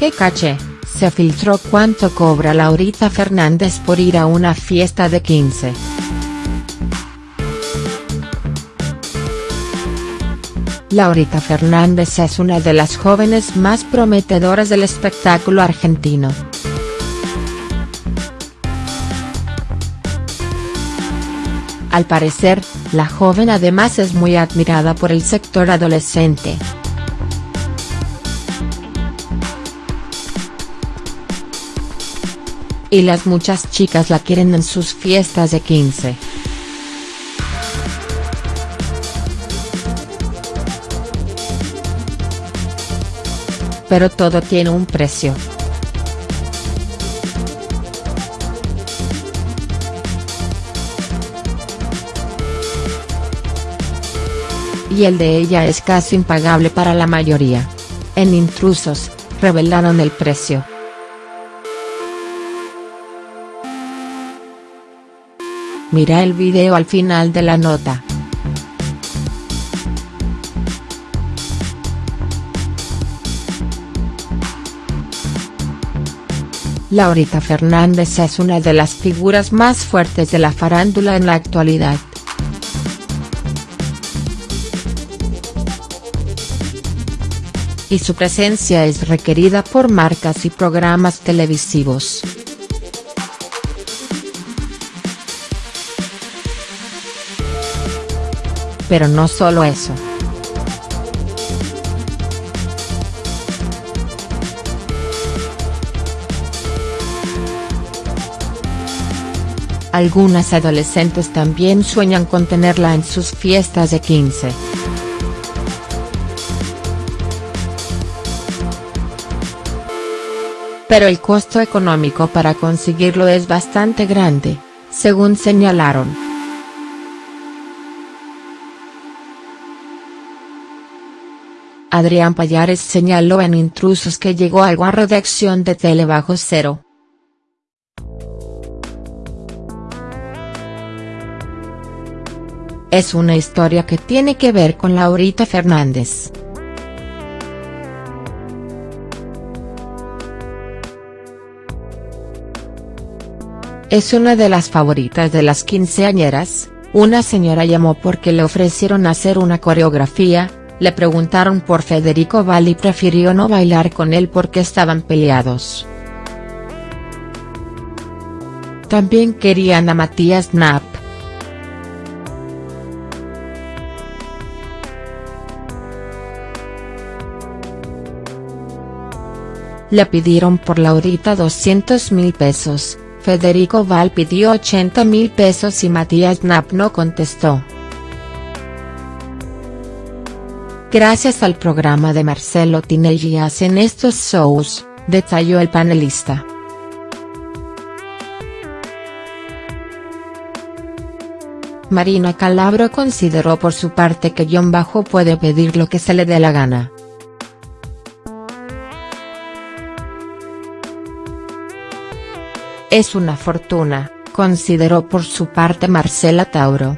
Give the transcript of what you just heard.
¡Qué caché! Se filtró cuánto cobra Laurita Fernández por ir a una fiesta de 15. Laurita Fernández es una de las jóvenes más prometedoras del espectáculo argentino. Al parecer, la joven además es muy admirada por el sector adolescente. Y las muchas chicas la quieren en sus fiestas de 15. Pero todo tiene un precio. y el de ella es casi impagable para la mayoría. En Intrusos, revelaron el precio. Mira el video al final de la nota. Laurita Fernández es una de las figuras más fuertes de la farándula en la actualidad. y su presencia es requerida por marcas y programas televisivos. Pero no solo eso. Algunas adolescentes también sueñan con tenerla en sus fiestas de 15. pero el costo económico para conseguirlo es bastante grande, según señalaron. Adrián Payares señaló en Intrusos que llegó a la redacción de Tele Bajo Cero. Es una historia que tiene que ver con Laurita Fernández. Es una de las favoritas de las quinceañeras, una señora llamó porque le ofrecieron hacer una coreografía, le preguntaron por Federico Val y prefirió no bailar con él porque estaban peleados. También querían a Matías Knapp. Le pidieron por Laurita 200 mil pesos, Federico Val pidió 80 mil pesos y Matías Knapp no contestó. Gracias al programa de Marcelo Tinelli hacen estos shows, detalló el panelista. Marina Calabro consideró por su parte que John Bajo puede pedir lo que se le dé la gana. Es una fortuna, consideró por su parte Marcela Tauro.